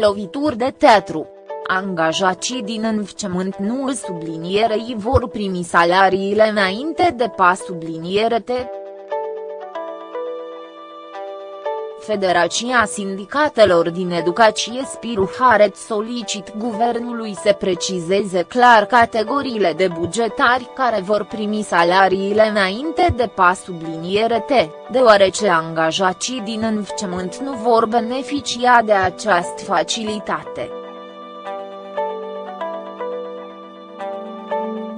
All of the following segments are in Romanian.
Lovituri de teatru. Angajații din învățământ nu sublinierei vor primi salariile înainte de pas subliniere T. Federația Sindicatelor din Educație Spiru Haret solicit guvernului să precizeze clar categoriile de bugetari care vor primi salariile înainte de pas subliniere T, deoarece angajații din învățământ nu vor beneficia de această facilitate.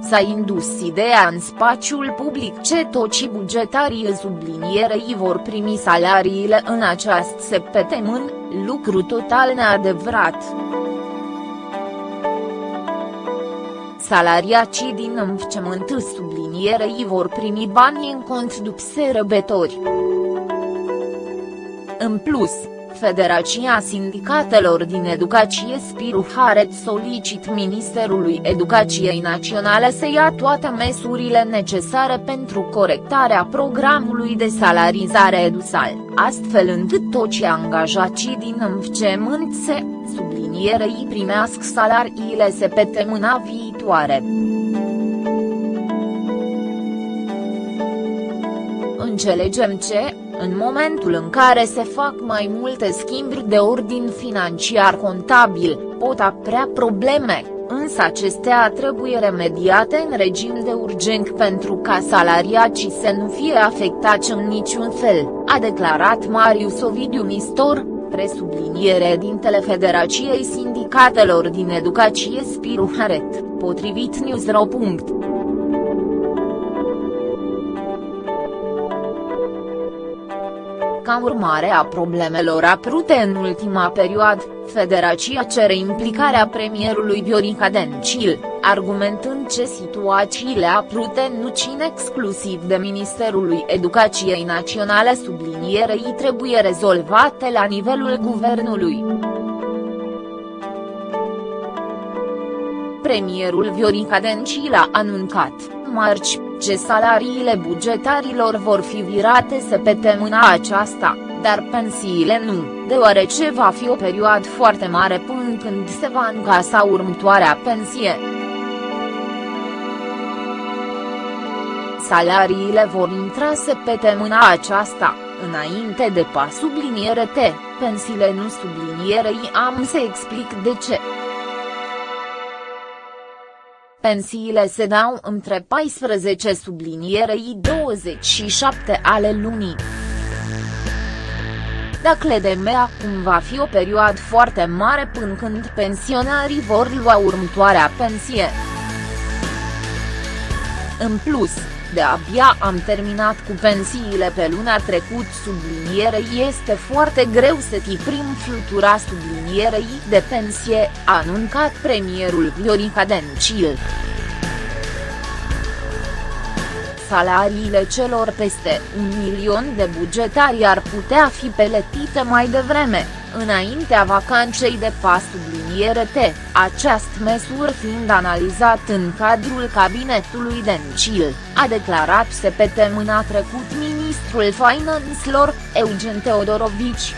S-a indus ideea în spațiul public ce toți bugetarii sublinierei vor primi salariile în această săptămână, lucru total neadevărat. Salariacii din învățământ sublinierei vor primi bani în cont după sărbători. În plus, Federația Sindicatelor din Educație Spiru Haret solicit Ministerului Educației Naționale să ia toate măsurile necesare pentru corectarea programului de salarizare edusal, astfel încât toți angajații din învățământ se, sublinierei primească salariile se pe temâna viitoare. Înțelegem ce, în momentul în care se fac mai multe schimburi de ordin financiar contabil, pot apărea probleme, însă acestea trebuie remediate în regim de urgent pentru ca salariacii să nu fie afectați în niciun fel, a declarat Marius Ovidiu Nistor, presubliniere din Federației Sindicatelor din Educație Spiru Haret, potrivit Newsro. Ca urmare a problemelor apărute în ultima perioadă, Federația cere implicarea premierului Viorica Dencil, argumentând ce situațiile apărute nu țin exclusiv de Ministerului Educației Naționale sublinierei trebuie rezolvate la nivelul guvernului. Premierul Viorica Dencil a anuncat, marți, ce salariile bugetarilor vor fi virate să pe temâna aceasta, dar pensiile nu, deoarece va fi o perioadă foarte mare până când se va încasa următoarea pensie. Salariile vor intra să pe temâna aceasta, înainte de pas subliniere T, pensiile nu sublinierei am să explic de ce. Pensiile se dau între 14 sublinierei 27 ale lunii. Dacă de acum va fi o perioadă foarte mare până când pensionarii vor lua următoarea pensie. În plus, de-abia am terminat cu pensiile pe luna trecut subliniere este foarte greu să tiprim flutura sublinierei de pensie, a anuncat premierul Viorica Dencil. Salariile celor peste un milion de bugetari ar putea fi peletite mai devreme înaintea vacanței de pas subliniere T, această măsură fiind analizat în cadrul cabinetului Dencil, a declarat se pe temâna trecut ministrul finanțelor, Eugen Teodorovici.